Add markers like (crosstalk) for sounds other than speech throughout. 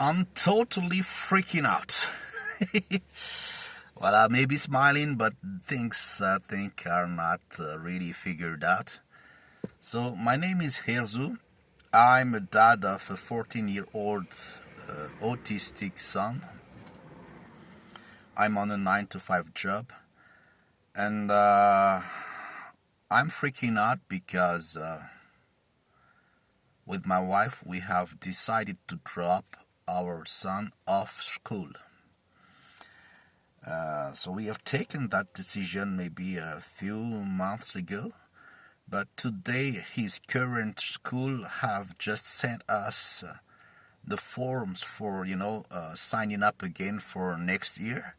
I'm totally freaking out. (laughs) well, I may be smiling, but things I think are not uh, really figured out. So, my name is Herzu. I'm a dad of a 14 year old uh, autistic son. I'm on a 9 to 5 job. And uh, I'm freaking out because uh, with my wife we have decided to drop our son off school. Uh, so we have taken that decision maybe a few months ago, but today his current school have just sent us uh, the forms for you know uh, signing up again for next year,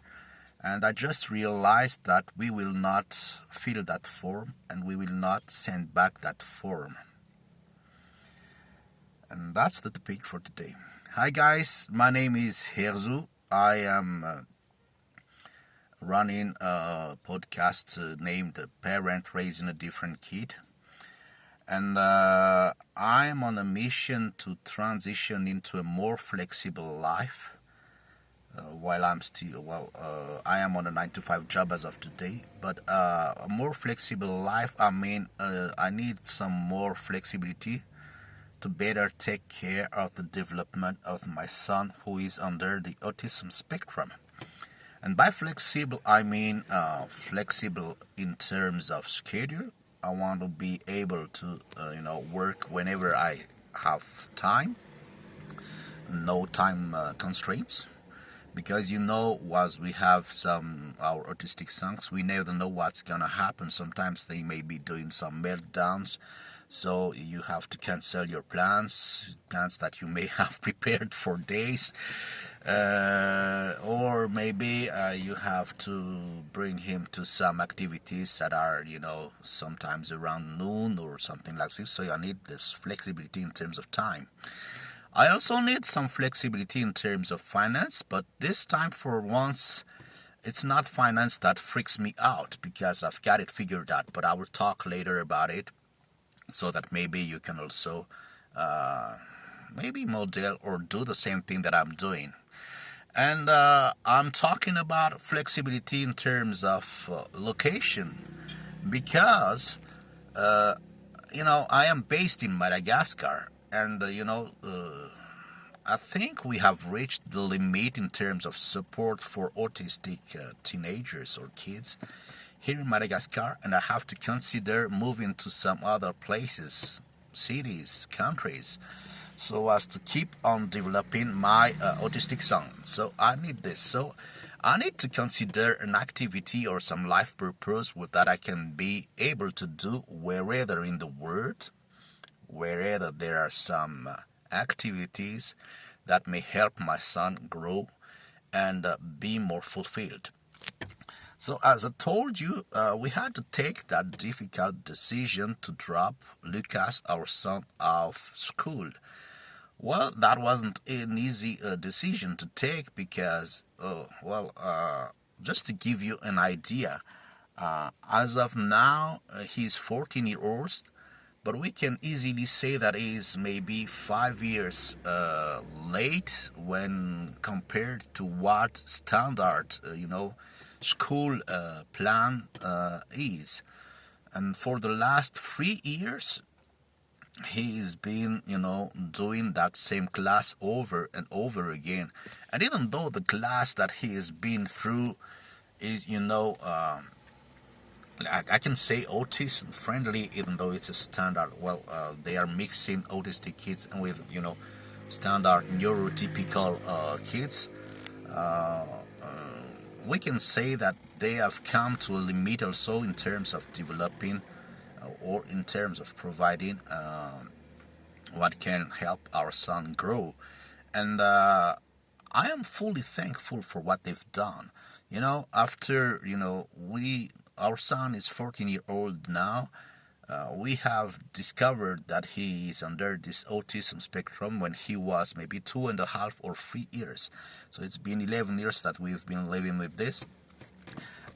and I just realized that we will not fill that form and we will not send back that form. And that's the topic for today. Hi guys, my name is Herzu. I am uh, running a podcast uh, named Parent Raising a Different Kid. And uh, I'm on a mission to transition into a more flexible life. Uh, while I'm still, well, uh, I am on a 9 to 5 job as of today, but uh, a more flexible life, I mean, I need some more flexibility to better take care of the development of my son who is under the autism spectrum. And by flexible, I mean uh, flexible in terms of schedule. I want to be able to, uh, you know, work whenever I have time, no time uh, constraints. Because you know, as we have some our autistic sons, we never know what's gonna happen. Sometimes they may be doing some meltdowns so you have to cancel your plans plans that you may (laughs) have prepared for days. Uh, or maybe uh, you have to bring him to some activities that are you know sometimes around noon or something like this. So I need this flexibility in terms of time. I also need some flexibility in terms of finance but this time for once it's not finance that freaks me out because I've got it figured out but I will talk later about it so that maybe you can also uh, maybe model or do the same thing that I'm doing. And uh, I'm talking about flexibility in terms of uh, location because, uh, you know, I am based in Madagascar and, uh, you know, uh, I think we have reached the limit in terms of support for autistic teenagers or kids here in Madagascar and I have to consider moving to some other places, cities, countries, so as to keep on developing my uh, autistic son. So I need this. So I need to consider an activity or some life purpose with that I can be able to do wherever in the world, wherever there are some uh, activities that may help my son grow and uh, be more fulfilled. So, as I told you, uh, we had to take that difficult decision to drop Lucas, our son, off school. Well, that wasn't an easy uh, decision to take because, uh, well, uh, just to give you an idea, uh, as of now, uh, he's 14 years old, but we can easily say that he's maybe five years late when compared to what standard, you know, school uh, plan uh, is. And for the last three years, he's been, you know, doing that same class over and over again. And even though the class that he has been through is, you know, uh, I, I, can say autism friendly, even though it's a standard. Well, uh, they are mixing autistic kids with, you know, standard neurotypical uh, kids. Uh, we can say that they have come to a limit also in terms of developing uh, or in terms of providing uh, what can help our son grow. And uh, I am fully thankful for what they've done. You know, after, you know, we, our son is 14 year old now, uh, we have discovered that he is under this autism spectrum when he was maybe two and a half or three years. So it's been 11 years that we've been living with this.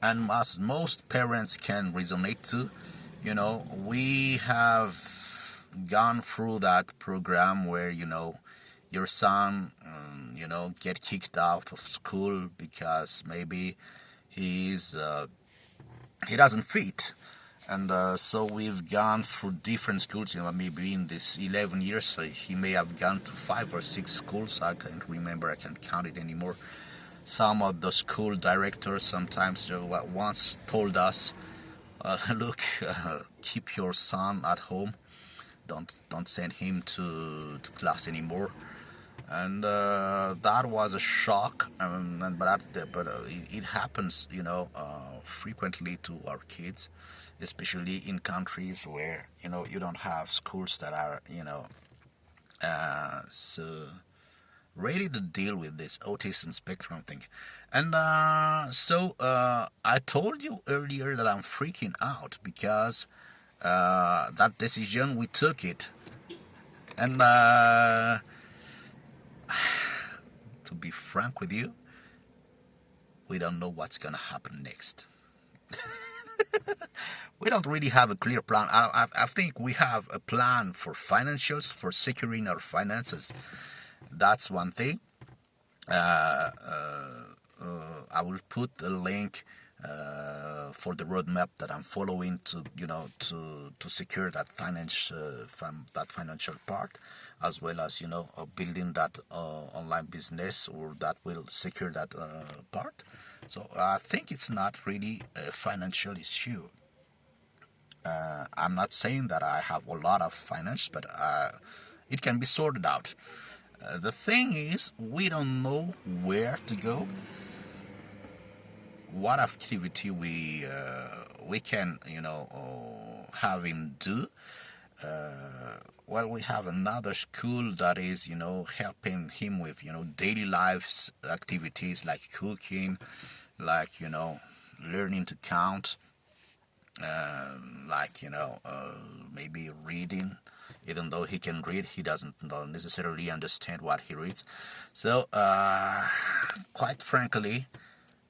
And as most parents can resonate to, you know, we have gone through that program where, you know, your son, um, you know, get kicked out of school because maybe he's uh, he doesn't fit and uh, so we've gone through different schools you know maybe in this 11 years so he may have gone to five or six schools. I can't remember i can't count it anymore. Some of the school directors sometimes once told us uh, (laughs) look uh, keep your son at home. Don't don't send him to, to class anymore and uh, that was a shock um, and, but but uh, it, it, happens you know uh, frequently to our kids especially in countries where you know you don't have schools that are you know uh, so ready to deal with this autism spectrum thing. And uh, so uh, i told you earlier that i'm freaking out because that decision we took it. And (sighs) to be frank with you we don't know what's gonna happen next (laughs) we don't really have a clear plan. I, I, I, think we have a plan for financials, for securing our finances. That's one thing. Uh, uh, uh, I will put a link uh, for the roadmap that I'm following to, you know, to to secure that finance, uh, that financial part, as well as you know, uh, building that online business or that will secure that part. So I think it's not really a financial issue. Uh, I'm not saying that I have a lot of finance, but uh, it can be sorted out. Uh, the thing is, we don't know where to go, what activity we uh, we can, you know, uh, have him do. Uh, well, we have another school that is, you know, helping him with, you know, daily lives activities like cooking, like, you know, learning to count, uh, like, you know, uh, maybe reading. Even though he can read, he doesn't necessarily understand what he reads. So, uh, quite frankly,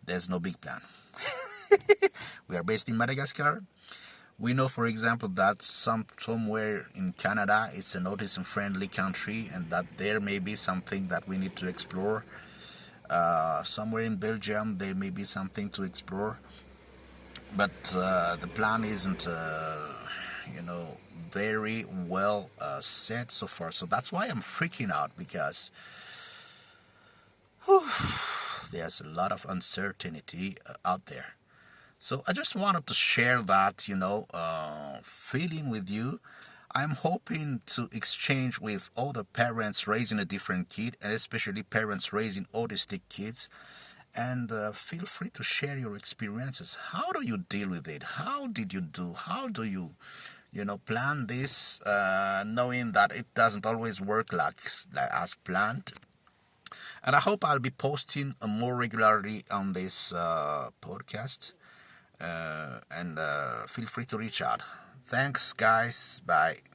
there's no big plan. (laughs) we are based in Madagascar. We know, for example, that some somewhere in Canada it's an autism-friendly country, and that there may be something that we need to explore. Uh, somewhere in Belgium, there may be something to explore, but uh, the plan isn't, uh, you know, very well uh, set so far. So that's why I'm freaking out because (sighs) whew, there's a lot of uncertainty uh, out there. So I just wanted to share that, you know, uh, feeling with you. I'm hoping to exchange with other parents raising a different kid, and especially parents raising autistic kids. And uh, feel free to share your experiences. How do you deal with it? How did you do? How do you, you know, plan this, uh, knowing that it doesn't always work like, like as planned? And I hope I'll be posting more regularly on this uh, podcast uh, and uh, feel free to reach out. Thanks, guys. Bye.